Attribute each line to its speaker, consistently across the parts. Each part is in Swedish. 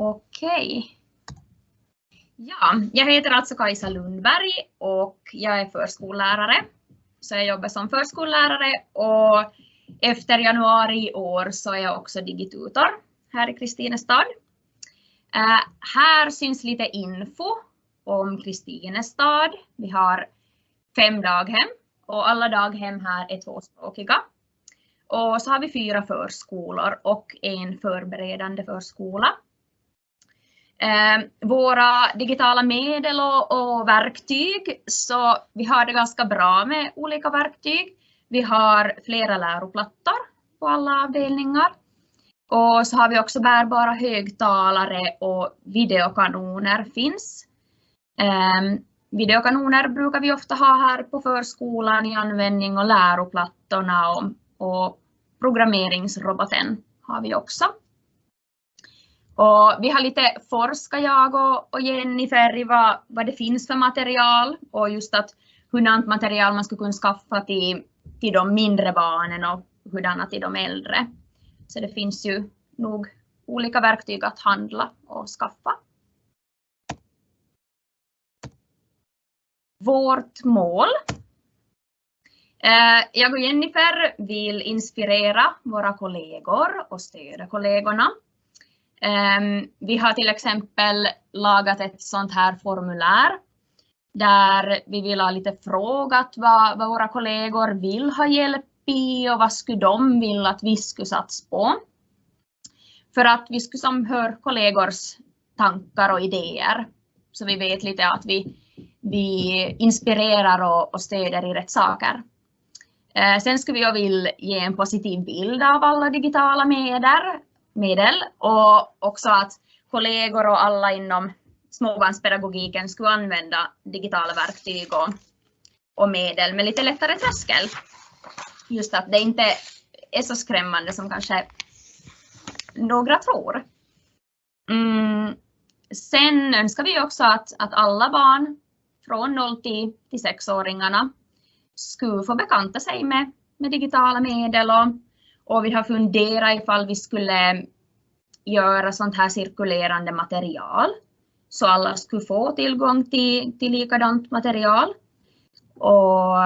Speaker 1: Okej. Ja, jag heter alltså Kajsa Lundberg och jag är förskollärare. Så jag jobbar som förskollärare och efter januari i år så är jag också digitutor här i Kristinestad. Uh, här syns lite info om Kristinestad. Vi har fem daghem och alla daghem här är tvåspråkiga. Och så har vi fyra förskolor och en förberedande förskola. Eh, våra digitala medel och, och, verktyg, så vi har det ganska bra med olika verktyg. Vi har flera läroplattor på alla avdelningar. Och så har vi också bärbara högtalare och videokanoner finns. Eh, videokanoner brukar vi ofta ha här på förskolan i användning och läroplattorna och, och programmeringsroboten har vi också. Och vi har lite forskat jag och, och Jennifer i vad, vad det finns för material och just att hurdant material man skulle kunna skaffa till, till de mindre barnen och hurdana till de äldre. Så det finns ju nog olika verktyg att handla och skaffa. Vårt mål. Eh, jag och Jennifer vill inspirera våra kollegor och stödja kollegorna Ehm, vi har till exempel lagat ett sånt här formulär där vi vill ha lite frågat vad, vad våra kollegor vill ha hjälp i och vad skulle de vilja att vi skulle satsa på. För att vi skulle som höra kollegors tankar och idéer så vi vet lite att vi, vi inspirerar och, och stöder i rätt saker. Eh, sen skulle vi vilja ge en positiv bild av alla digitala medier medel och också att kollegor och alla inom småbarnspedagogiken skulle använda digitala verktyg och, och medel med lite lättare tröskel. Just att det inte är så skrämmande som kanske några tror. Mm. Sen önskar vi också att, att alla barn från 0 till, till 6-åringarna skulle få bekanta sig med, med digitala medel och och vi har funderat ifall vi skulle göra sånt här cirkulerande material så alla skulle få tillgång till, till likadant material. Och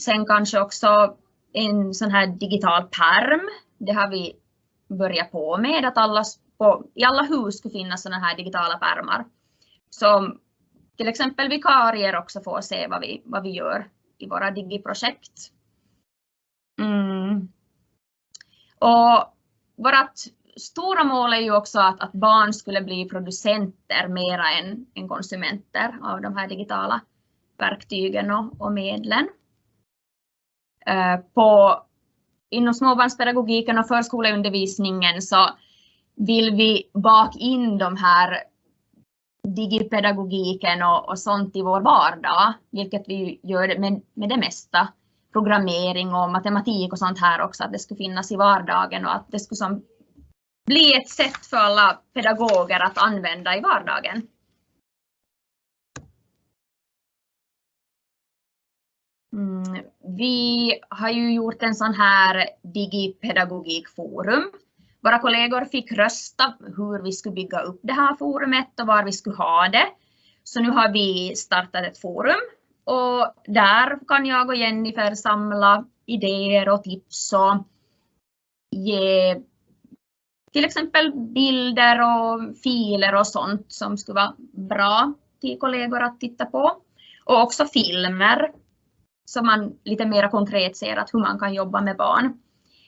Speaker 1: sen kanske också en sån här digital perm. Det har vi börjat på med att alla, på, i alla hus skulle finnas såna här digitala pärmar. Som till exempel vikarier också får se vad vi, vad vi gör i våra digiprojekt. Mm. Och vårt stora mål är ju också att, att barn skulle bli producenter mera än, än konsumenter av de här digitala verktygen och, och medlen. Eh, på, inom småbarnspedagogiken och förskoleundervisningen så vill vi baka in de här digipedagogiken och, och sånt i vår vardag, vilket vi gör med, med det mesta programmering och matematik och sånt här också, att det skulle finnas i vardagen och att det skulle som bli ett sätt för alla pedagoger att använda i vardagen. Mm, vi har ju gjort en sån här digipedagogikforum. Våra kollegor fick rösta hur vi skulle bygga upp det här forumet och var vi skulle ha det. Så nu har vi startat ett forum och där kan jag och Jennifer samla idéer och tips och ge till exempel bilder och filer och sånt som skulle vara bra till kollegor att titta på. Och också filmer så man lite mer konkret ser att hur man kan jobba med barn.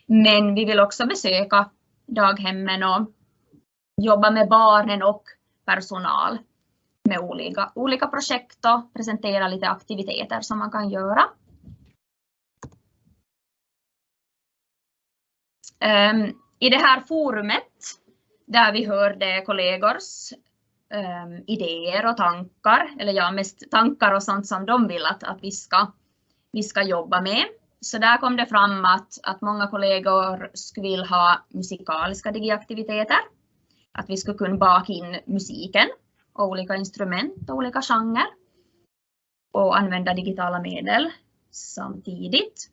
Speaker 1: Men vi vill också besöka daghemmen och jobba med barnen och personal med olika, olika projekt och presentera lite aktiviteter som man kan göra. Um, I det här forumet där vi hörde kollegors um, idéer och tankar, eller ja, mest tankar och sånt som de vill att, att vi, ska, vi ska jobba med. Så där kom det fram att, att många kollegor skulle vilja ha musikaliska digiaktiviteter. Att vi skulle kunna baka in musiken olika instrument och olika genrer och använda digitala medel samtidigt.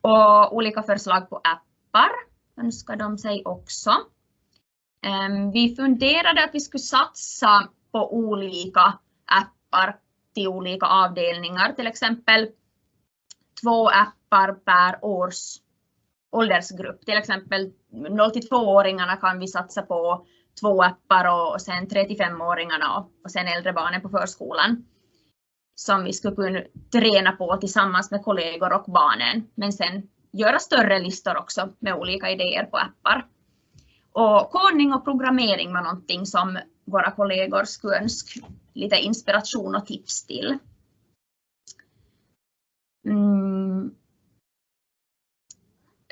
Speaker 1: Och olika förslag på appar önskar de sig också. Ehm, vi funderade att vi skulle satsa på olika appar till olika avdelningar, till exempel två appar per års åldersgrupp. Till exempel 0-2 åringarna kan vi satsa på två appar och sen 35-åringarna och sen äldre barnen på förskolan som vi skulle kunna träna på tillsammans med kollegor och barnen. Men sen göra större listor också med olika idéer på appar. Och kodning och programmering var någonting som våra kollegor skulle önska lite inspiration och tips till. Mm.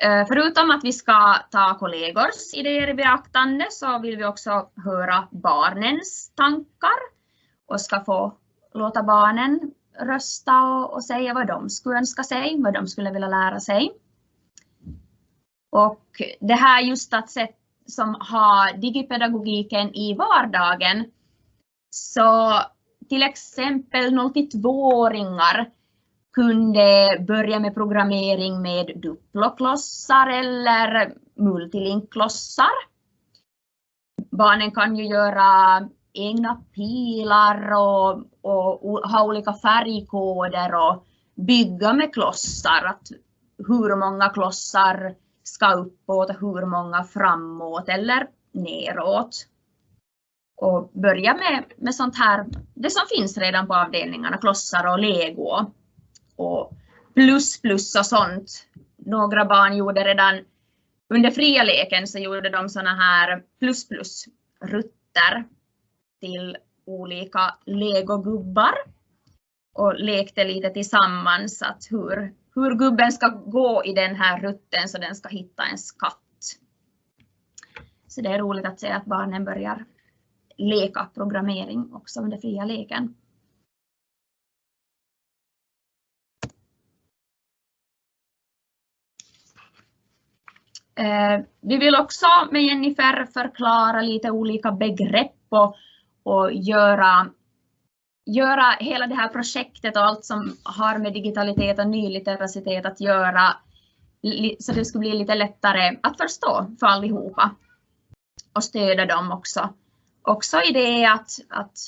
Speaker 1: Eh, förutom att vi ska ta kollegors idéer i beaktande så vill vi också höra barnens tankar och ska få låta barnen rösta och, och säga vad de skulle önska sig, vad de skulle vilja lära sig. Och det här just att sätt som har digipedagogiken i vardagen. Så till exempel 0-2-åringar kunde börja med programmering med duploklossar eller multilinkklossar. Barnen kan ju göra egna pilar och, och, ha olika färgkoder och bygga med klossar. Att hur många klossar ska uppåt och hur många framåt eller neråt. Och börja med, med sånt här, det som finns redan på avdelningarna, klossar och lego och plus plus och sånt. Några barn gjorde redan under fria leken så gjorde de såna här plus plus rutter till olika legogubbar och lekte lite tillsammans att hur, hur gubben ska gå i den här rutten så den ska hitta en skatt. Så det är roligt att se att barnen börjar leka programmering också under fria leken. Eh, vi vill också med Jennifer förklara lite olika begrepp och, och göra, göra hela det här projektet och allt som har med digitalitet och nylitteracitet att göra så det skulle bli lite lättare att förstå för allihopa och stödja dem också. Också i det att, att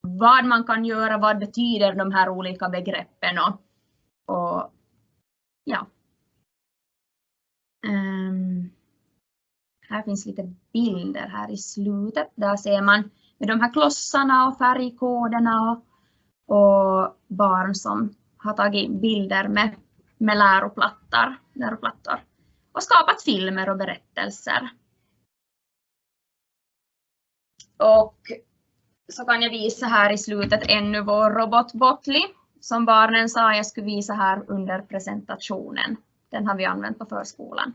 Speaker 1: vad man kan göra, vad betyder de här olika begreppen och, och ja, Um, här finns lite bilder här i slutet. Där ser man med de här klossarna och färgkoderna och, och barn som har tagit bilder med, med läroplattor, läroplattor och skapat filmer och berättelser. Och så kan jag visa här i slutet ännu vår robot Botli som barnen sa jag skulle visa här under presentationen. Den har vi använt på förskolan.